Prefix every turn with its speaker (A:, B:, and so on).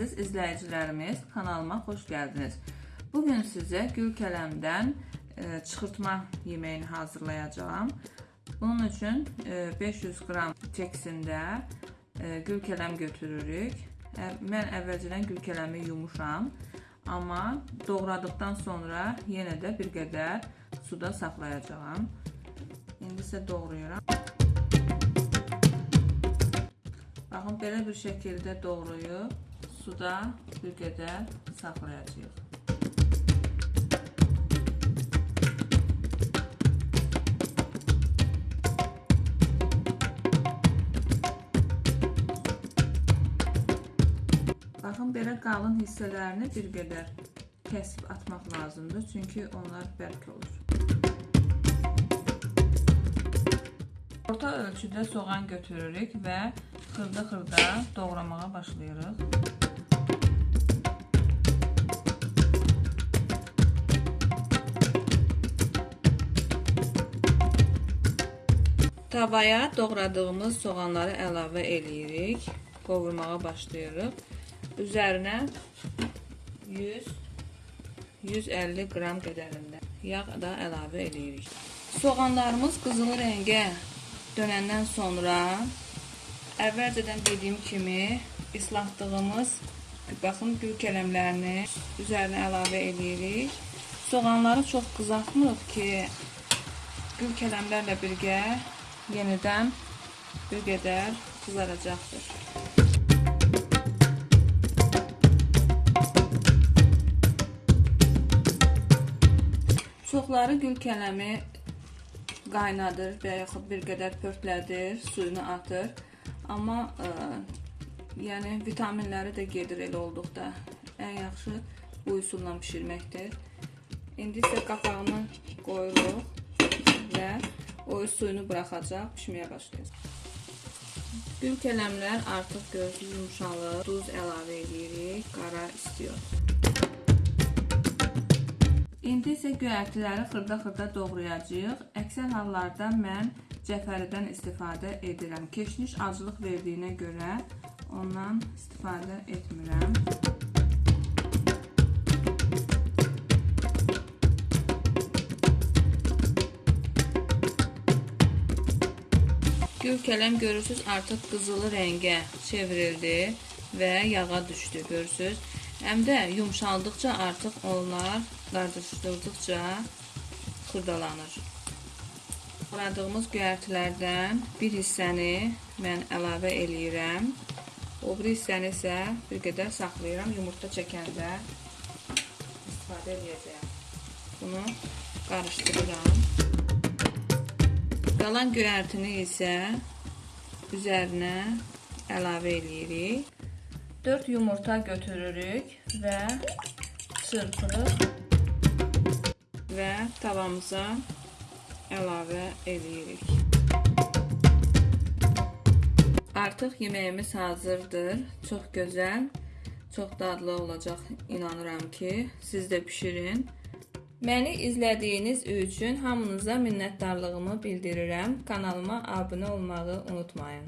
A: Əziz izləyicilərimiz, kanalıma xoş gəldiniz. Bu gün sizə gül kələmdən e, çıxırtma yeməyini hazırlayacağam. Bunun üçün e, 500 qram çəksində e, gül kələm götürürük. Mən əvvəlcədən gül kələmi yumuşam, amma doğradıqdan sonra yenə də bir qədər suda saxlayacağam. İndi isə doğrayıram. Baxın, belə bir şəkildə doğrayıb suda bir qədər saxlayacağıq. Baxın, belə qalın hissələrini bir qədər kəsib atmaq lazımdır, çünki onlar bərk olur. Orta ölçüdə soğan götürürük və xırda-xırda doğramağa başlayırıq. Tavaya doğradığımız soğanları əlavə eləyirik. Qovurmağa başlayırıq. Üzərinə 100 150 qram qədərində yağ da əlavə eləyirik. Soğanlarımız qızılı rəngə dönəndən sonra əvvəlcədən dediyim kimi islatdığımız baxın gül kələmlərini üzərinə əlavə eləyirik. Soğanları çox qızartmırıq ki, gül kələmlərlə birgə yenidən bir qədər qızaracaqdır. Çoxları gül kələmi qaynadır və yaxud bir qədər pörtlədir, suyunu atır. Amma ə, yəni vitaminləri də gedir elə olduqda. Ən yaxşı bu üsulla bişirməkdir. İndi isə qapağını qoyuruq və o öz suyunu buraxacaq, pişməyə başlayacaq. Gül kələmlər artıq gözlü yumşalır. Duz əlavə edirik, qara istiyor. İndi isə göyərtiləri xırda-xırda doğrayacağıq. Əksər hallarda mən cəfəridən istifadə edirəm. Keşniş acılıq verdiyinə görə ondan istifadə etmirəm. Gül kələm görürsüz artıq qızılı rəngə çevrildi və yağa düşdü görürsüz. Həm də yumşaldıqca artıq onlar qarışdırdıqca xırdalanır. Doğradığımız göyərtilərdən bir hissəni mən əlavə eləyirəm. O bir hissəni isə bir qədər saxlayıram. Yumurta çəkəndə istifadə edəcəyəm. Bunu qarışdırıram. Qalan göyərtini isə üzərinə əlavə eləyirik. 4 yumurta götürürük və çırpırıq və tavamıza əlavə eləyirik. Artıq yeməyimiz hazırdır. Çox gözəl, çox dadlı olacaq inanıram ki, siz də bişirin. Məni izlədiyiniz üçün hamınıza minnətdarlığımı bildirirəm. Kanalıma abunə olmağı unutmayın.